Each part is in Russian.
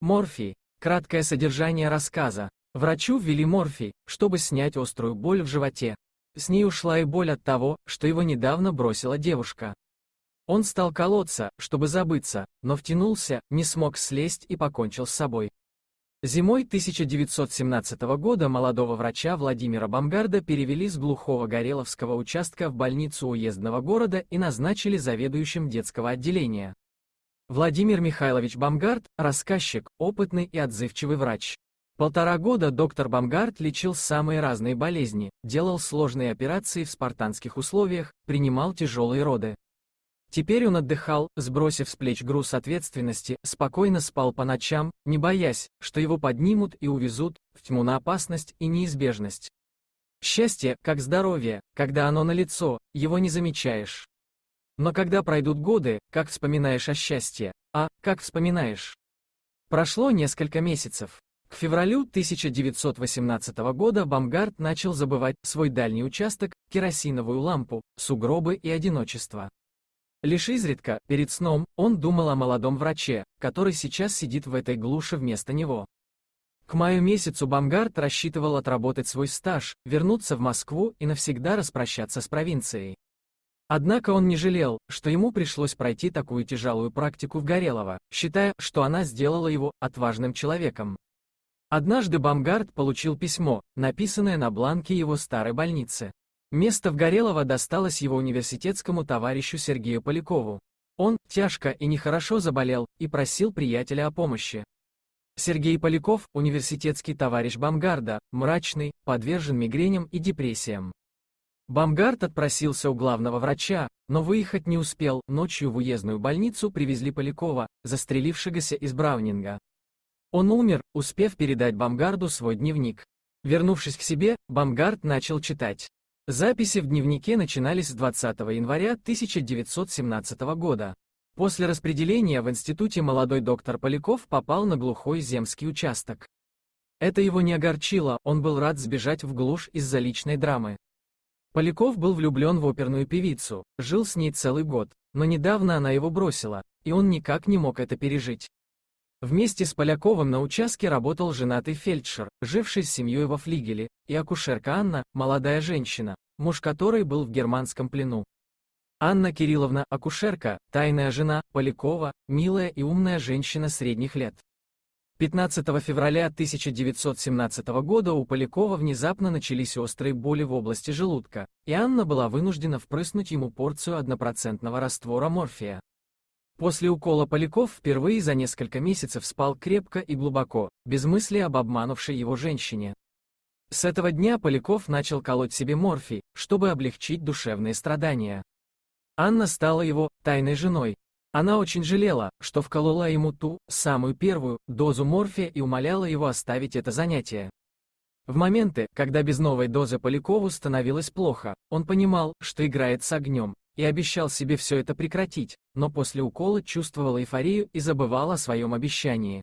Морфий. Краткое содержание рассказа. Врачу ввели морфий, чтобы снять острую боль в животе. С ней ушла и боль от того, что его недавно бросила девушка. Он стал колоться, чтобы забыться, но втянулся, не смог слезть и покончил с собой. Зимой 1917 года молодого врача Владимира Бамгарда перевели с глухого Гореловского участка в больницу уездного города и назначили заведующим детского отделения. Владимир Михайлович Бамгард – рассказчик, опытный и отзывчивый врач. Полтора года доктор Бамгард лечил самые разные болезни, делал сложные операции в спартанских условиях, принимал тяжелые роды. Теперь он отдыхал, сбросив с плеч груз ответственности, спокойно спал по ночам, не боясь, что его поднимут и увезут в тьму на опасность и неизбежность. Счастье, как здоровье, когда оно налицо, его не замечаешь. Но когда пройдут годы, как вспоминаешь о счастье, а, как вспоминаешь? Прошло несколько месяцев. К февралю 1918 года Бамгард начал забывать свой дальний участок, керосиновую лампу, сугробы и одиночество. Лишь изредка, перед сном, он думал о молодом враче, который сейчас сидит в этой глуши вместо него. К маю месяцу Бамгард рассчитывал отработать свой стаж, вернуться в Москву и навсегда распрощаться с провинцией. Однако он не жалел, что ему пришлось пройти такую тяжелую практику в Горелово, считая, что она сделала его отважным человеком. Однажды Бамгард получил письмо, написанное на бланке его старой больницы. Место в Горелово досталось его университетскому товарищу Сергею Полякову. Он тяжко и нехорошо заболел и просил приятеля о помощи. Сергей Поляков, университетский товарищ Бамгарда, мрачный, подвержен мигреням и депрессиям. Бамгард отпросился у главного врача, но выехать не успел, ночью в уездную больницу привезли Полякова, застрелившегося из Браунинга. Он умер, успев передать Бамгарду свой дневник. Вернувшись к себе, Бамгард начал читать. Записи в дневнике начинались с 20 января 1917 года. После распределения в институте молодой доктор Поляков попал на глухой земский участок. Это его не огорчило, он был рад сбежать в глушь из-за личной драмы. Поляков был влюблен в оперную певицу, жил с ней целый год, но недавно она его бросила, и он никак не мог это пережить. Вместе с Поляковым на участке работал женатый фельдшер, живший с семьей во флигеле, и акушерка Анна, молодая женщина, муж которой был в германском плену. Анна Кирилловна, акушерка, тайная жена, Полякова, милая и умная женщина средних лет. 15 февраля 1917 года у Полякова внезапно начались острые боли в области желудка, и Анна была вынуждена впрыснуть ему порцию однопроцентного раствора морфия. После укола Поляков впервые за несколько месяцев спал крепко и глубоко, без мысли об обманувшей его женщине. С этого дня Поляков начал колоть себе морфий, чтобы облегчить душевные страдания. Анна стала его тайной женой, она очень жалела, что вколола ему ту, самую первую, дозу морфия и умоляла его оставить это занятие. В моменты, когда без новой дозы Полякову становилось плохо, он понимал, что играет с огнем, и обещал себе все это прекратить, но после укола чувствовал эйфорию и забывал о своем обещании.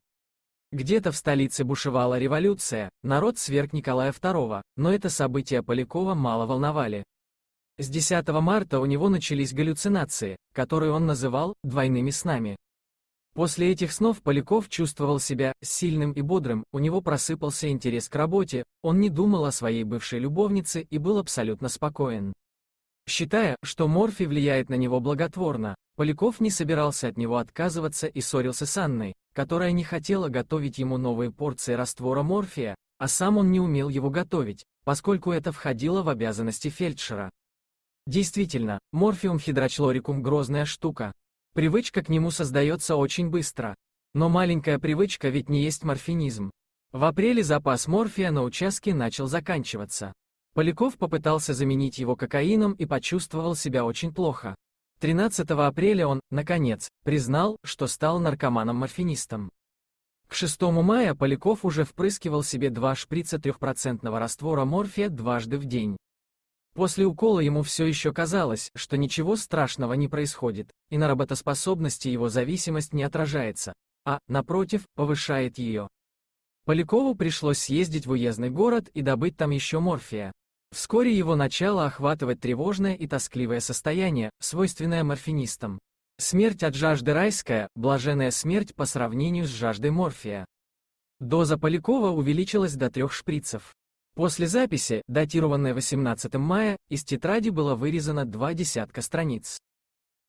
Где-то в столице бушевала революция, народ сверг Николая II, но это события Полякова мало волновали. С 10 марта у него начались галлюцинации, которые он называл «двойными снами». После этих снов Поляков чувствовал себя сильным и бодрым, у него просыпался интерес к работе, он не думал о своей бывшей любовнице и был абсолютно спокоен. Считая, что морфий влияет на него благотворно, Поляков не собирался от него отказываться и ссорился с Анной, которая не хотела готовить ему новые порции раствора морфия, а сам он не умел его готовить, поскольку это входило в обязанности фельдшера. Действительно, морфиум хидрочлорикум грозная штука. Привычка к нему создается очень быстро. Но маленькая привычка ведь не есть морфинизм. В апреле запас морфия на участке начал заканчиваться. Поляков попытался заменить его кокаином и почувствовал себя очень плохо. 13 апреля он, наконец, признал, что стал наркоманом-морфинистом. К 6 мая Поляков уже впрыскивал себе два шприца трехпроцентного раствора морфия дважды в день. После укола ему все еще казалось, что ничего страшного не происходит, и на работоспособности его зависимость не отражается, а, напротив, повышает ее. Полякову пришлось съездить в уездный город и добыть там еще морфия. Вскоре его начало охватывать тревожное и тоскливое состояние, свойственное морфинистам. Смерть от жажды райская, блаженная смерть по сравнению с жаждой морфия. Доза Полякова увеличилась до трех шприцев. После записи, датированной 18 мая, из тетради было вырезано два десятка страниц.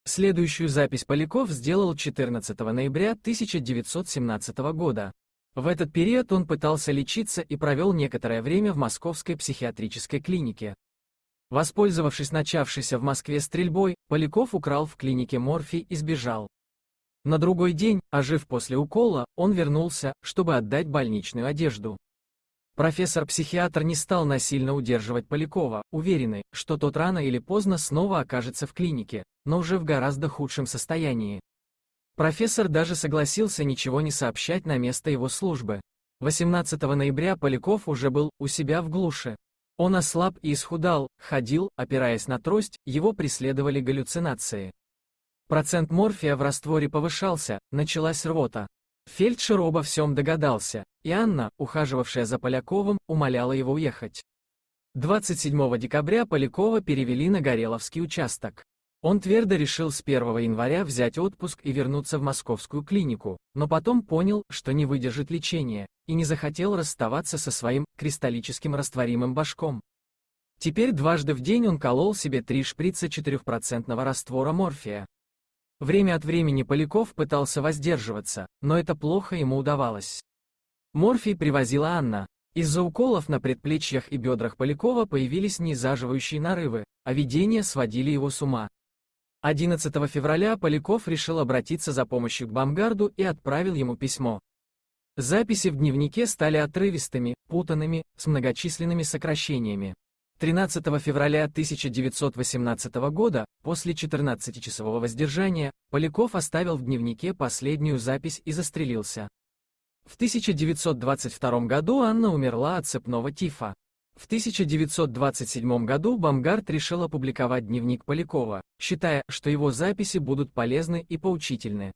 Следующую запись Поляков сделал 14 ноября 1917 года. В этот период он пытался лечиться и провел некоторое время в Московской психиатрической клинике. Воспользовавшись начавшейся в Москве стрельбой, Поляков украл в клинике морфий и сбежал. На другой день, ожив после укола, он вернулся, чтобы отдать больничную одежду. Профессор-психиатр не стал насильно удерживать Полякова, уверенный, что тот рано или поздно снова окажется в клинике, но уже в гораздо худшем состоянии. Профессор даже согласился ничего не сообщать на место его службы. 18 ноября Поляков уже был у себя в глуше. Он ослаб и исхудал, ходил, опираясь на трость, его преследовали галлюцинации. Процент морфия в растворе повышался, началась рвота. Фельдшер обо всем догадался, и Анна, ухаживавшая за Поляковым, умоляла его уехать. 27 декабря Полякова перевели на Гореловский участок. Он твердо решил с 1 января взять отпуск и вернуться в московскую клинику, но потом понял, что не выдержит лечения, и не захотел расставаться со своим кристаллическим растворимым башком. Теперь дважды в день он колол себе три шприца 4% раствора морфия. Время от времени Поляков пытался воздерживаться, но это плохо ему удавалось. Морфий привозила Анна. Из-за уколов на предплечьях и бедрах Полякова появились незаживающие нарывы, а видения сводили его с ума. 11 февраля Поляков решил обратиться за помощью к Бамгарду и отправил ему письмо. Записи в дневнике стали отрывистыми, путанными, с многочисленными сокращениями. 13 февраля 1918 года, после 14-часового воздержания, Поляков оставил в дневнике последнюю запись и застрелился. В 1922 году Анна умерла от цепного тифа. В 1927 году Бамгард решил опубликовать дневник Полякова, считая, что его записи будут полезны и поучительны.